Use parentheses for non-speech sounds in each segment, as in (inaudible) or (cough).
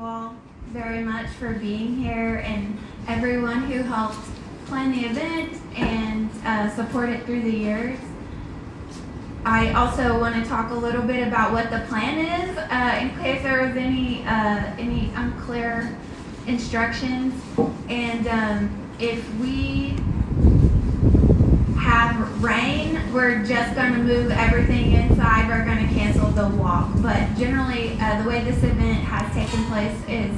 all very much for being here and everyone who helped plan the event and uh, support it through the years. I also want to talk a little bit about what the plan is uh, in case there was any uh, any unclear instructions. And um, if we have rain, we're just going to move everything inside. We're going to cancel the walk. But generally, uh, the way this event has taken place is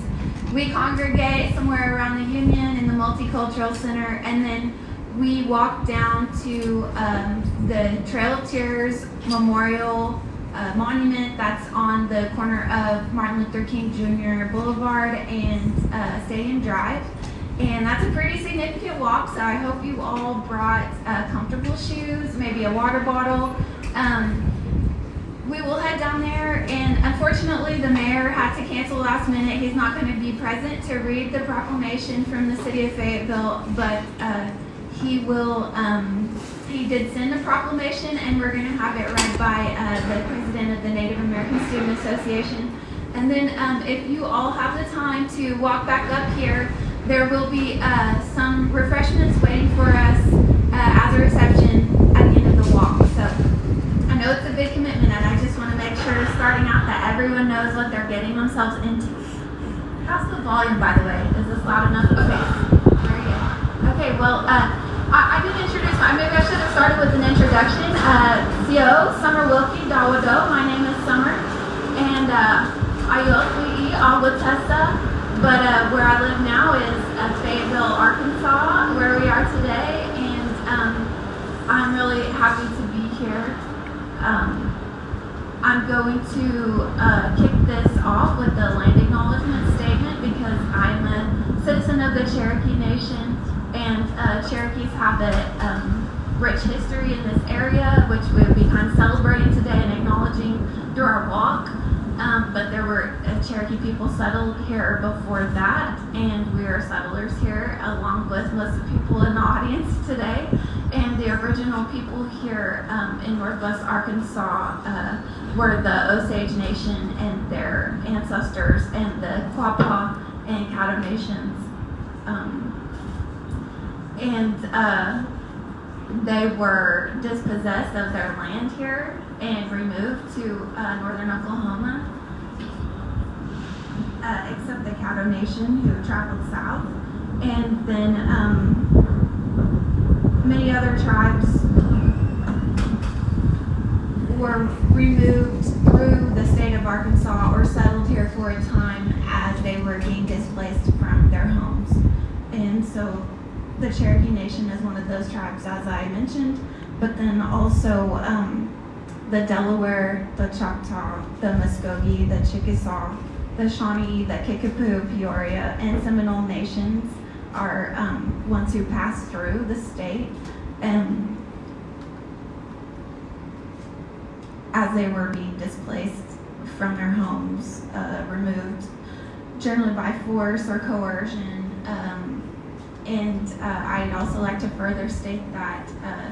we congregate somewhere around the Union in the Multicultural Center, and then we walk down to um, the Trail of Tears Memorial uh, Monument that's on the corner of Martin Luther King Jr. Boulevard and uh, Stadium Drive. And that's a pretty significant walk, so I hope you all brought uh, comfortable shoes, maybe a water bottle. Um, we will head down there, and unfortunately, the mayor had to cancel last minute. He's not going to be present to read the proclamation from the city of Fayetteville, but uh, he will. Um, he did send a proclamation, and we're going to have it read by uh, the president of the Native American Student Association. And then, um, if you all have the time to walk back up here, there will be uh, some refreshments waiting for us uh, as a reception at the end of the walk. So I know it's a big commitment, and I just want to make sure, starting out, that everyone knows what they're getting themselves into. How's the volume, by the way? Is this loud enough? Okay. Okay, well, uh, I, I didn't introduce my, maybe I should have started with an introduction. Uh, CO, Summer Wilkie Dawado. My name is Summer, and uh, Ayot Wi'i Awatessa. But uh, where I live now is uh, Fayetteville, Arkansas, where we are today, and um, I'm really happy to be here. Um, I'm going to uh, kick this off with the land acknowledgement statement because I'm a citizen of the Cherokee Nation, and uh, Cherokees have a um, rich history in this area, which we'll be kind of celebrating today and acknowledging through our walk. Um, but there were uh, Cherokee people settled here before that, and we are settlers here, along with most of people in the audience today. And the original people here um, in Northwest Arkansas uh, were the Osage Nation and their ancestors, and the Quapaw and Caddo Nations. Um, and uh, they were dispossessed of their land here and removed to uh, northern Oklahoma, uh, except the Caddo Nation who traveled south. And then um, many other tribes were removed through the state of Arkansas or settled here for a time as they were being displaced from their homes. And so the Cherokee Nation is one of those tribes, as I mentioned, but then also um, the Delaware, the Choctaw, the Muskogee, the Chickasaw, the Shawnee, the Kickapoo, Peoria, and Seminole nations are um, ones who pass through the state. And as they were being displaced from their homes, uh, removed generally by force or coercion. Um, and uh, I'd also like to further state that uh,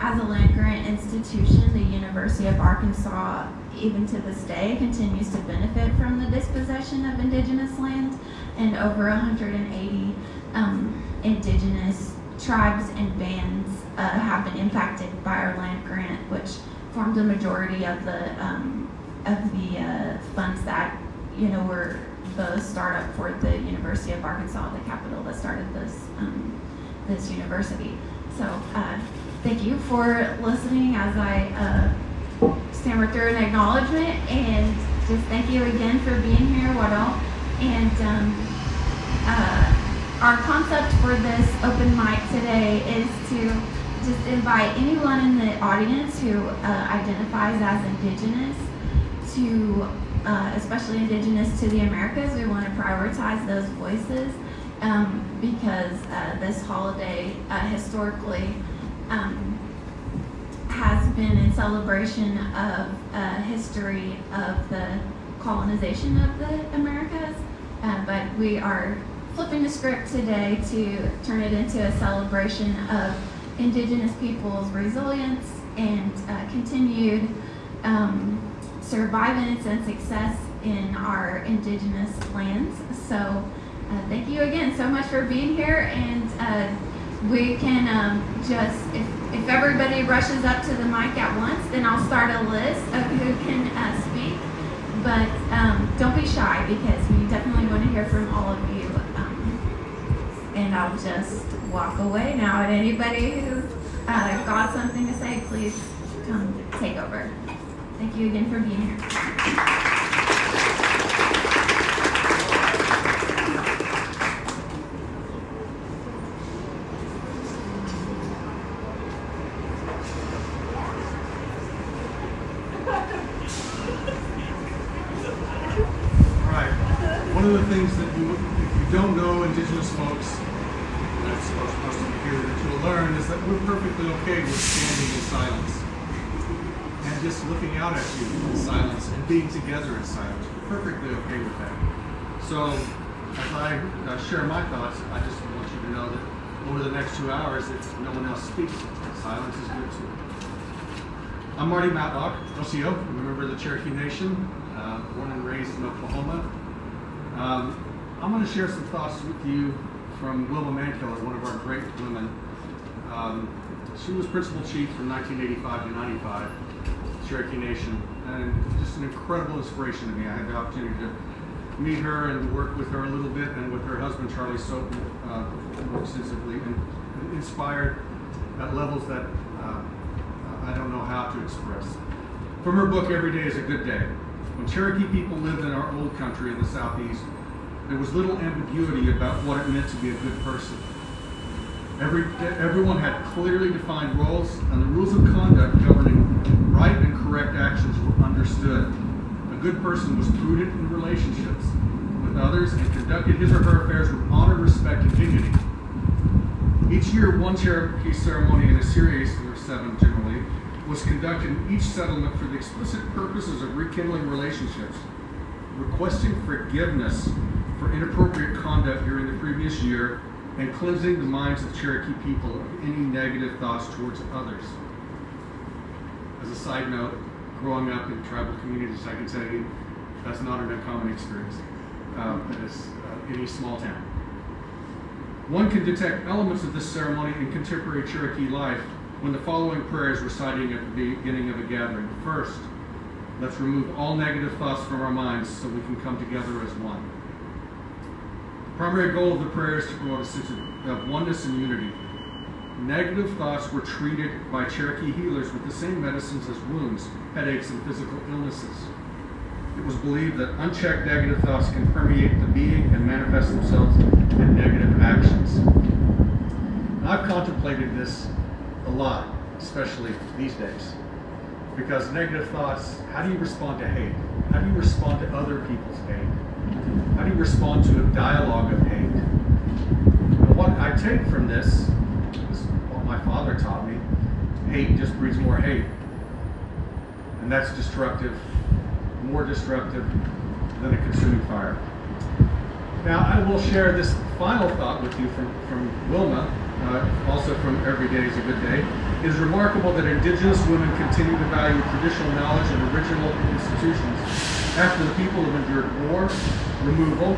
as a land grant institution, the University of Arkansas, even to this day, continues to benefit from the dispossession of indigenous land, and over 180 um, indigenous tribes and bands uh, have been impacted by our land grant, which formed the majority of the um, of the uh, funds that you know were the startup for the University of Arkansas, the capital that started this um, this university. So uh, thank you for listening as I uh, stammer through an acknowledgement, and just thank you again for being here, Wado. And um, uh, our concept for this open mic today is to just invite anyone in the audience who uh, identifies as Indigenous to uh, especially indigenous to the Americas. We want to prioritize those voices um, because uh, this holiday uh, historically um, has been in celebration of uh, history of the colonization of the Americas. Uh, but we are flipping the script today to turn it into a celebration of indigenous peoples' resilience and uh, continued um, survivance and success in our indigenous lands. So uh, thank you again so much for being here, and uh, we can um, just if, if everybody rushes up to the mic at once, then I'll start a list of who can uh, speak. But um, don't be shy because we definitely want to hear from all of you. Um, and I'll just walk away now. And anybody who uh, got something to say, please come take over. Thank you again for being here. Right. One of the things that you, if you don't know indigenous folks, that's supposed supposed to be here, that you'll learn is that we're perfectly okay with standing in silence. And just looking out at you in silence and being together in silence. We're perfectly okay with that. So, as I uh, share my thoughts, I just want you to know that over the next two hours, if no one else speaks, silence is good too. I'm Marty Matlock, OCO, a member of the Cherokee Nation, uh, born and raised in Oklahoma. Um, I'm going to share some thoughts with you from Wilma Mankiller, one of our great women. Um, she was principal chief from 1985 to 95, Cherokee Nation, and just an incredible inspiration to me. I had the opportunity to meet her and work with her a little bit, and with her husband Charlie Soap uh, more extensively, and, inspired at levels that uh, I don't know how to express. From her book, Every Day is a Good Day. When Cherokee people lived in our old country in the southeast, there was little ambiguity about what it meant to be a good person. Every, everyone had clearly defined roles, and the rules of conduct governing right and correct actions were understood. A good person was prudent in relationships with others and conducted his or her affairs with honor, respect, and dignity. Each year, one Cherokee ceremony in a series, there were seven was conducted in each settlement for the explicit purposes of rekindling relationships, requesting forgiveness for inappropriate conduct during the previous year, and cleansing the minds of Cherokee people of any negative thoughts towards others. As a side note, growing up in tribal communities, I can tell you that's not an uncommon experience um, in uh, any small town. One can detect elements of this ceremony in contemporary Cherokee life when the following prayer is reciting at the beginning of a gathering. First, let's remove all negative thoughts from our minds so we can come together as one. The primary goal of the prayer is to promote a sense of oneness and unity. Negative thoughts were treated by Cherokee healers with the same medicines as wounds, headaches, and physical illnesses. It was believed that unchecked negative thoughts can permeate the being and manifest themselves in negative actions. And I've contemplated this a lot, especially these days. Because negative thoughts, how do you respond to hate? How do you respond to other people's hate? How do you respond to a dialogue of hate? And what I take from this is what my father taught me hate just breeds more hate. And that's destructive, more destructive than a consuming fire. Now, I will share this final thought with you from, from Wilma, uh, also from Every Day is a Good Day. It is remarkable that indigenous women continue to value traditional knowledge and original institutions after the people have endured war, removal,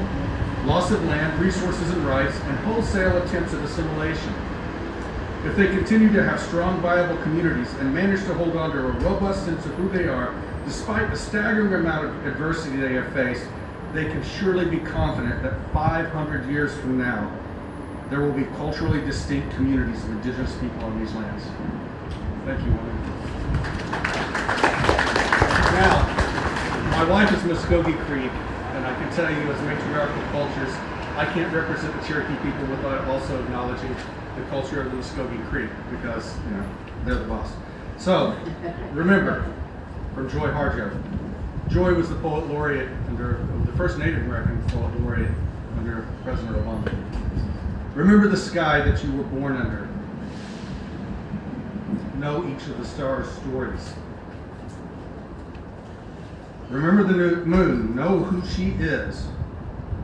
loss of land, resources and rights, and wholesale attempts at assimilation. If they continue to have strong, viable communities and manage to hold on to a robust sense of who they are, despite the staggering amount of adversity they have faced, they can surely be confident that 500 years from now, there will be culturally distinct communities of indigenous people on these lands. Thank you, woman. Now, my wife is Muskogee Creek, and I can tell you as matriarchal cultures, I can't represent the Cherokee people without also acknowledging the culture of the Muskogee Creek, because, you know, they're the boss. So, remember, from Joy Harjo, Joy was the poet laureate under the first Native American poet laureate under President Obama. Remember the sky that you were born under. Know each of the stars' stories. Remember the moon. Know who she is.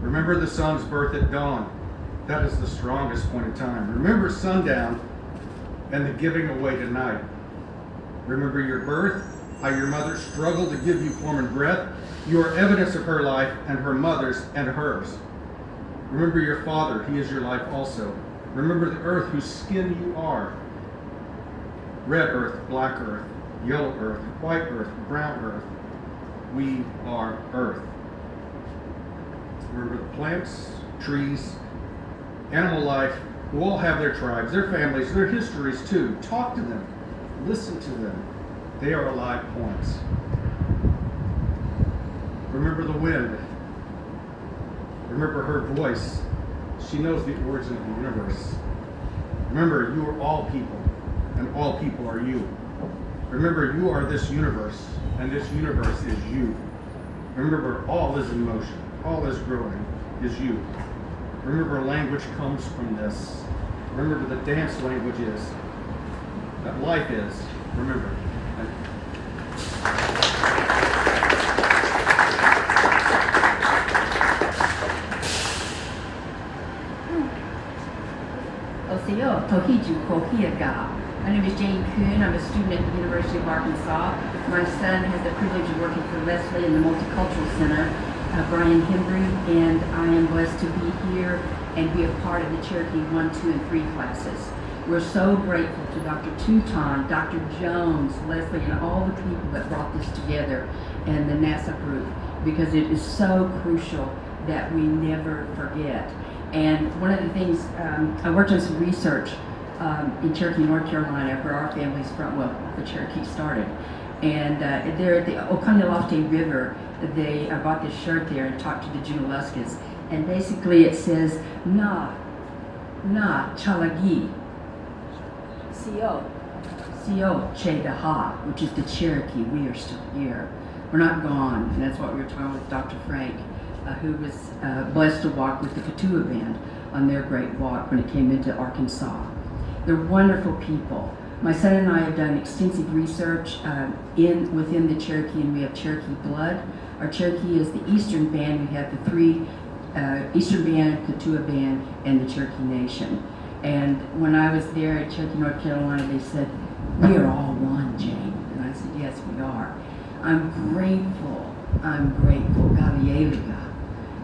Remember the sun's birth at dawn. That is the strongest point in time. Remember sundown and the giving away tonight. Remember your birth, how your mother struggled to give you form and breath, You are evidence of her life and her mother's and hers. Remember your father, he is your life also. Remember the earth whose skin you are red earth, black earth, yellow earth, white earth, brown earth. We are earth. Remember the plants, trees, animal life, who all have their tribes, their families, their histories too. Talk to them, listen to them. They are alive points. Remember the wind. Remember her voice. She knows the origin of the universe. Remember, you are all people, and all people are you. Remember, you are this universe, and this universe is you. Remember, all is in motion, all is growing, is you. Remember, language comes from this. Remember, the dance language is, that life is. Remember. Oseo, Tohiju Kohiaga. My name is Jane Kuhn. I'm a student at the University of Arkansas. My son has the privilege of working for Leslie in the Multicultural Center, uh, Brian Hembry, and I am blessed to be here and be a part of the Cherokee 1, 2, and 3 classes. We're so grateful to Dr. Touton, Dr. Jones, Leslie, and all the people that brought this together and the NASA group because it is so crucial that we never forget. And one of the things, um, I worked on some research um, in Cherokee, North Carolina, where our family's from, well, the Cherokee started. And uh, there at the Oconaluftee River, they I bought this shirt there and talked to the Junaluskas. And basically it says, Na, Na, Chalagi, Co, Co, Che Daha, which is the Cherokee. We are still here. We're not gone. And that's what we were talking with Dr. Frank who was uh, blessed to walk with the Keetoowah Band on their great walk when it came into Arkansas. They're wonderful people. My son and I have done extensive research uh, in within the Cherokee, and we have Cherokee blood. Our Cherokee is the Eastern Band. We have the three uh, Eastern Band, Keetoowah Band, and the Cherokee Nation. And when I was there at Cherokee, North Carolina, they said, "We are all one, Jane." And I said, "Yes, we are." I'm grateful. I'm grateful. Gavieliga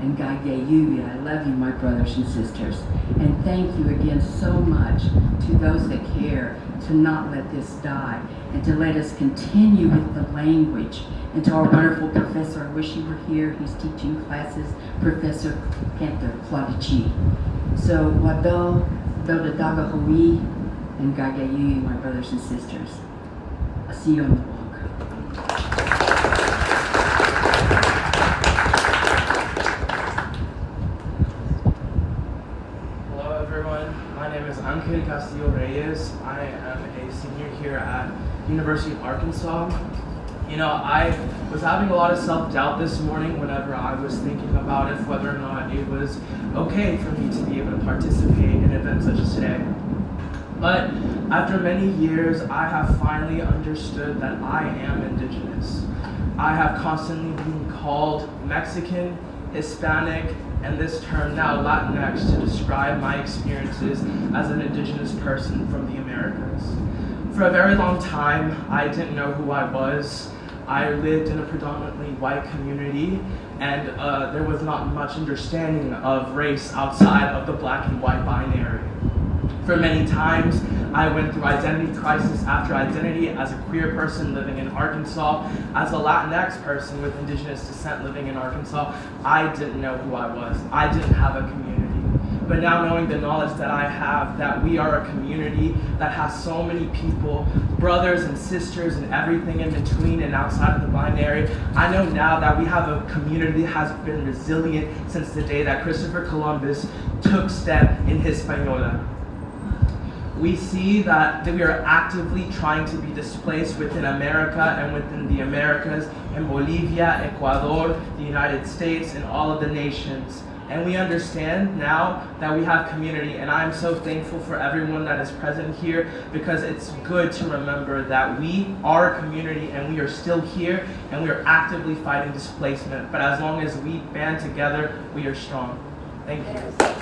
and Gaigeyu. I love you, my brothers and sisters. And thank you again so much to those that care to not let this die and to let us continue with the language. And to our wonderful professor, I wish he were here. He's teaching classes, Professor Panther Fladici. So, Wado, Dodadaga Hui, and Gaigeyu, my brothers and sisters. I'll see you on the walk. Hello everyone, my name is Angel Castillo Reyes. I am a senior here at University of Arkansas. You know, I was having a lot of self-doubt this morning whenever I was thinking about if whether or not it was okay for me to be able to participate in events such as today. But after many years, I have finally understood that I am indigenous. I have constantly been called Mexican, Hispanic, and this term now Latinx to describe my experiences as an indigenous person from the Americas. For a very long time, I didn't know who I was. I lived in a predominantly white community, and uh, there was not much understanding of race outside of the black and white binary. For many times, I went through identity crisis after identity as a queer person living in Arkansas, as a Latinx person with indigenous descent living in Arkansas. I didn't know who I was. I didn't have a community. But now knowing the knowledge that I have, that we are a community that has so many people, brothers and sisters and everything in between and outside of the binary, I know now that we have a community that has been resilient since the day that Christopher Columbus took step in Hispaniola we see that, that we are actively trying to be displaced within America and within the Americas, in Bolivia, Ecuador, the United States, and all of the nations. And we understand now that we have community, and I'm so thankful for everyone that is present here because it's good to remember that we are a community and we are still here and we are actively fighting displacement. But as long as we band together, we are strong. Thank you.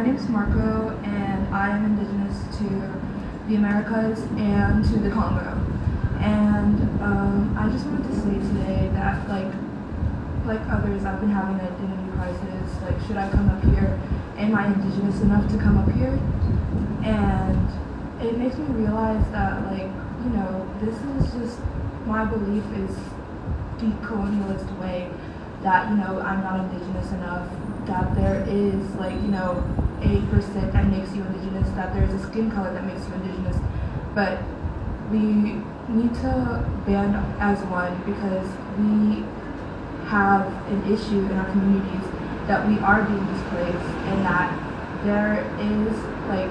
my name is Marco, and I am indigenous to the Americas and to the Congo. And um, I just wanted to say today that, like, like others, I've been having an identity crisis. Like, should I come up here? Am I indigenous enough to come up here? And it makes me realize that, like, you know, this is just my belief is the colonialist way that you know I'm not indigenous enough. That there is like you know a percent that makes you indigenous. That there is a skin color that makes you indigenous. But we need to band as one because we have an issue in our communities that we are being displaced and that there is like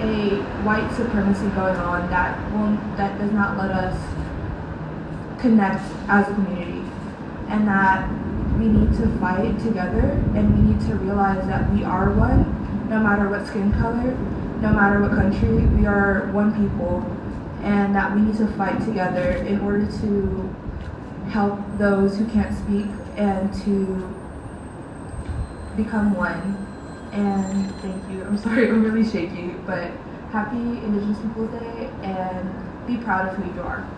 a white supremacy going on that will that does not let us connect as a community and that we need to fight together and we need to realize that we are one no matter what skin color no matter what country we are one people and that we need to fight together in order to help those who can't speak and to become one. And thank you. I'm (laughs) sorry i'm really shaky but happy indigenous people day and be proud of who you are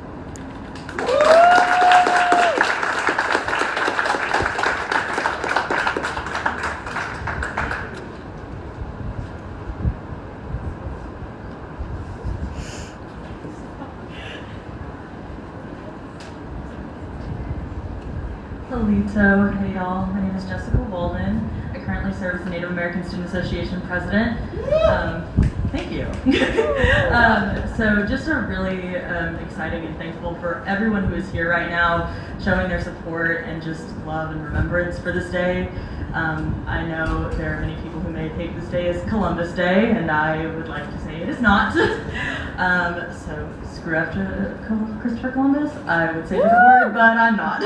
Halito, hey y'all. My name is Jessica Walden. I currently serve as the Native American Student Association president. Um, thank you. (laughs) um, so, just a really um, exciting and thankful for everyone who is here right now, showing their support and just love and remembrance for this day. Um, I know there are many people who may take this day as Columbus Day, and I would like to say it is not. (laughs) um, so screw after Christopher Columbus. I would say different word, but I'm not.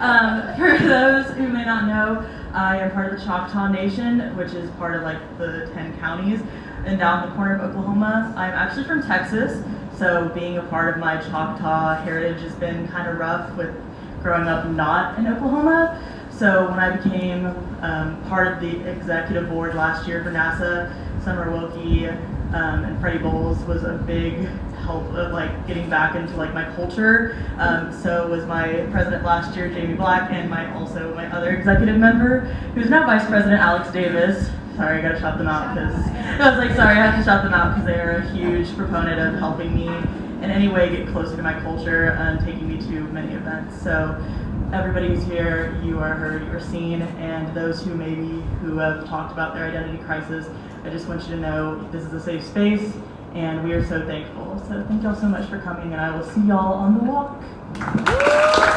um, for those who may not know, I am part of the Choctaw Nation, which is part of like the 10 counties and down the corner of Oklahoma. I'm actually from Texas, so being a part of my Choctaw heritage has been kind of rough with growing up not in Oklahoma. So when I became um, part of the executive board last year for NASA, Summer Wilkie um, and Freddie Bowles was a big help of like getting back into like my culture. Um, so was my president last year, Jamie Black, and my also my other executive member, who's now vice president, Alex Davis. Sorry, I gotta shout them out because I was like, sorry, I have to shout them out because they are a huge proponent of helping me in any way get closer to my culture and taking me to many events. So everybody who's here, you are heard, you are seen, and those who maybe who have talked about their identity crisis, I just want you to know this is a safe space, and we are so thankful. So thank y'all so much for coming, and I will see y'all on the walk.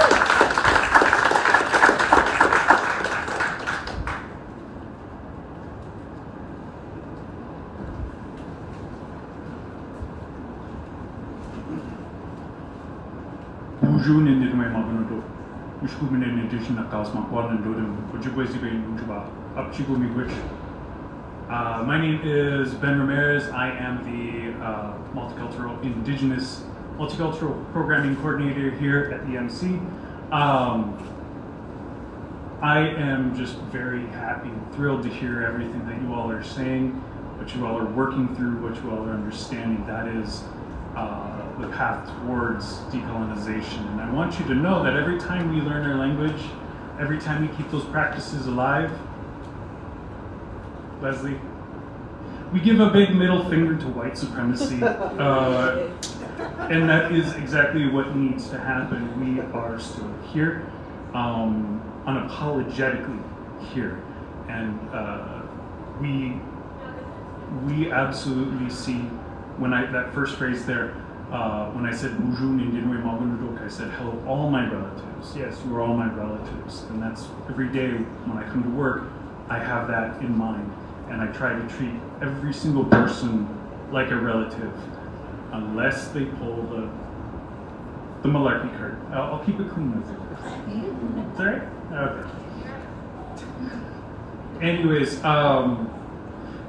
Ushku mene nende na kaos ma kwa nando dem. Ojibwe zibe nunjuba. Upchigo miigwech. Uh, my name is Ben Ramirez. I am the uh, multicultural indigenous multicultural programming coordinator here at EMC. Um, I am just very happy and thrilled to hear everything that you all are saying, what you all are working through, what you all are understanding. That is uh, the path towards decolonization. And I want you to know that every time we learn our language, every time we keep those practices alive, Leslie, we give a big middle finger to white supremacy. (laughs) uh, and that is exactly what needs to happen. We are still here, um, unapologetically here. And uh, we, we absolutely see, when I, that first phrase there, uh, when I said Boozhoo Nindienwe Magunudok, I said hello all my relatives. Yes, you are all my relatives. And that's every day when I come to work, I have that in mind and I try to treat every single person like a relative, unless they pull the the malarkey card. I'll, I'll keep it clean with that right? Okay. Anyways, um,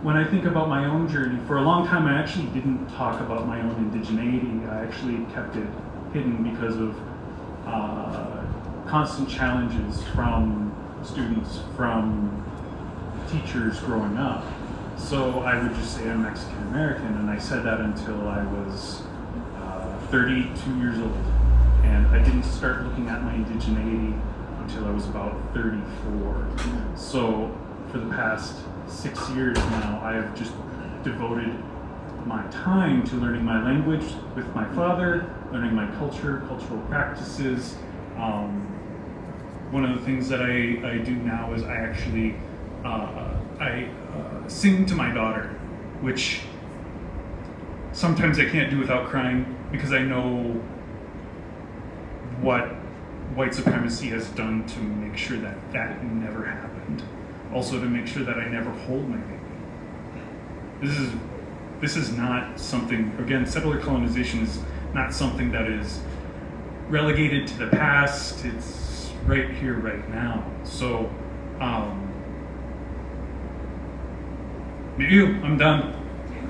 when I think about my own journey, for a long time I actually didn't talk about my own indigeneity. I actually kept it hidden because of uh, constant challenges from students, from teachers growing up. So I would just say I'm Mexican American, and I said that until I was uh, 32 years old. And I didn't start looking at my indigeneity until I was about 34. So for the past six years now, I have just devoted my time to learning my language with my father, learning my culture, cultural practices. Um, one of the things that I, I do now is I actually uh, I uh, sing to my daughter, which sometimes I can't do without crying because I know what white supremacy has done to make sure that that never happened. Also to make sure that I never hold my baby. This is this is not something again settler colonization is not something that is relegated to the past. It's right here, right now. So um, you, I'm done.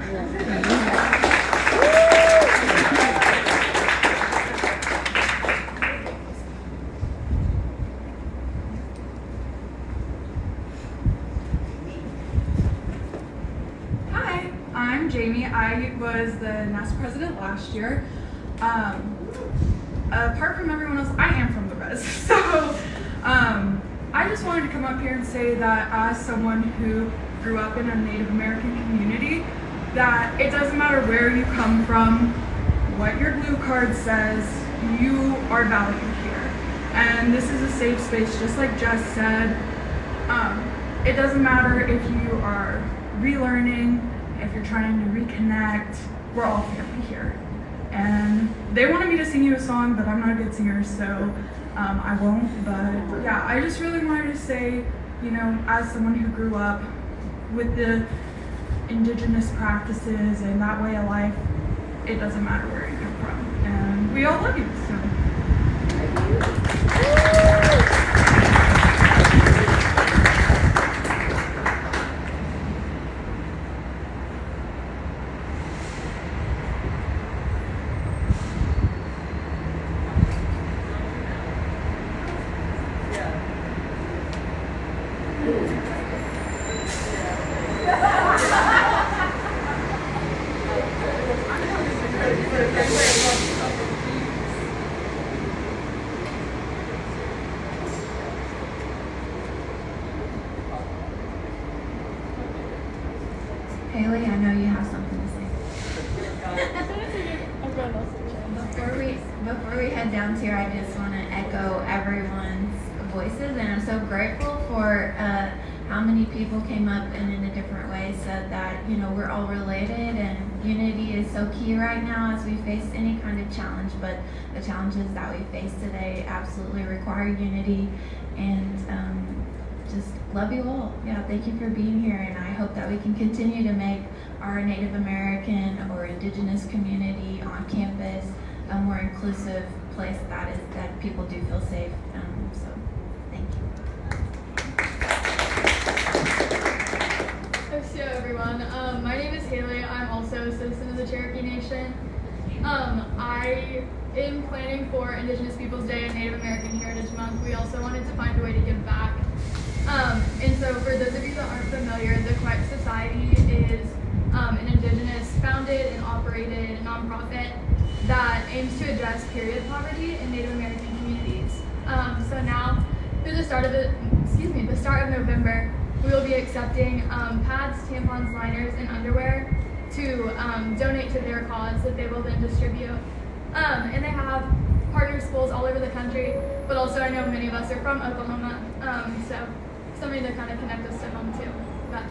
(laughs) Hi, I'm Jamie. I was the NASA president last year. Um, apart from everyone else, I am from the res. (laughs) So um, I just wanted to come up here and say that as someone who grew up in a Native American community, that it doesn't matter where you come from, what your blue card says, you are valued here. And this is a safe space, just like Jess said. Um, it doesn't matter if you are relearning, trying to reconnect, we're all family here. And they wanted me to sing you a song, but I'm not a good singer, so um, I won't. But yeah, I just really wanted to say, you know, as someone who grew up with the indigenous practices and that way of life, it doesn't matter where you come from. And we all love you, so. Haley, I know you have something to say. Before we before we head down to here, I just want to echo everyone's voices, and I'm so grateful for uh, how many people came up and in a different way said that you know we're all related and unity is so key right now as we face any kind of challenge. But the challenges that we face today absolutely require unity, and um, love you all. Yeah, thank you for being here, and I hope that we can continue to make our Native American or Indigenous community on campus a more inclusive place that is that people do feel safe. Um, so, thank you. Hello everyone. Um, my name is Haley. I'm also a citizen of the Cherokee Nation. Um, I am planning for Indigenous Peoples Day and Native American Heritage Month. We also wanted to find a way to give back. Um, and so for those of you that aren't familiar, the Kwek Society is um, an Indigenous founded and operated nonprofit that aims to address period poverty in Native American communities. Um, so now, through the start of the, excuse me, the start of November, we will be accepting um, pads, tampons, liners, and underwear to um, donate to their cause that they will then distribute. Um, and they have partner schools all over the country, but also I know many of us are from Oklahoma, so something to kind of connect us to home too. But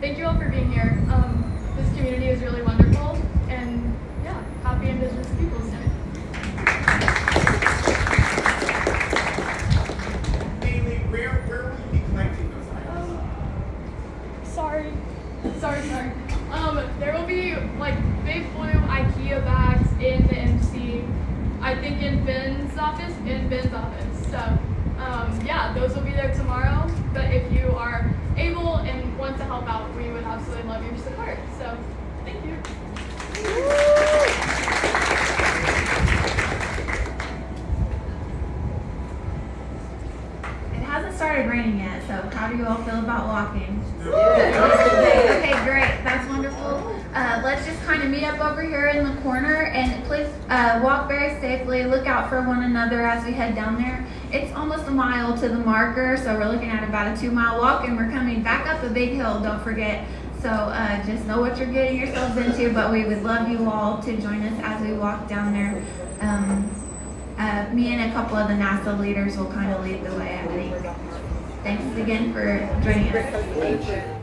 thank you all for being here. Um, this community is really wonderful, and yeah, happy Indigenous Peoples Day. Mainly, where, where will you be collecting those items? Sorry. Sorry, sorry. Um, there will be like big blue IKEA bags in the MC. I think in Ben's office, in Ben's office. So, um, yeah, those will be there tomorrow. But if you are able and want to help out, we would absolutely love your support. So, thank you. It hasn't started raining yet, so how do you all feel about walking? Okay, okay, great. over here in the corner, and please uh, walk very safely. Look out for one another as we head down there. It's almost a mile to the marker, so we're looking at about a two mile walk, and we're coming back up a big hill. Don't forget. So uh, just know what you're getting yourselves into. But we would love you all to join us as we walk down there. Um, uh, me and a couple of the NASA leaders will kind of lead the way. I think. Thanks again for joining us.